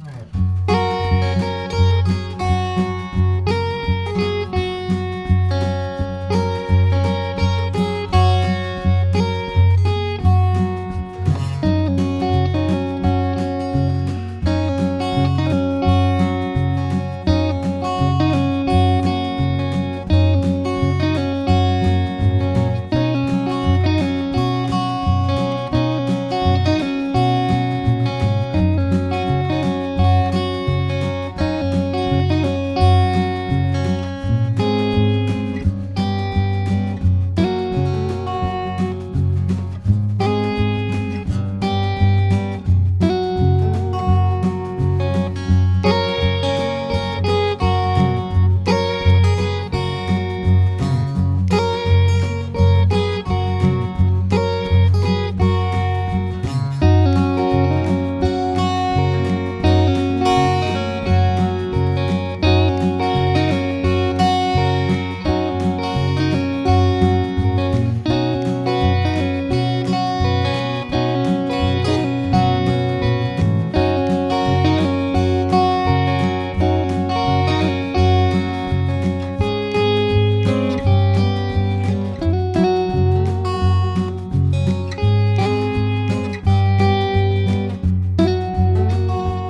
É.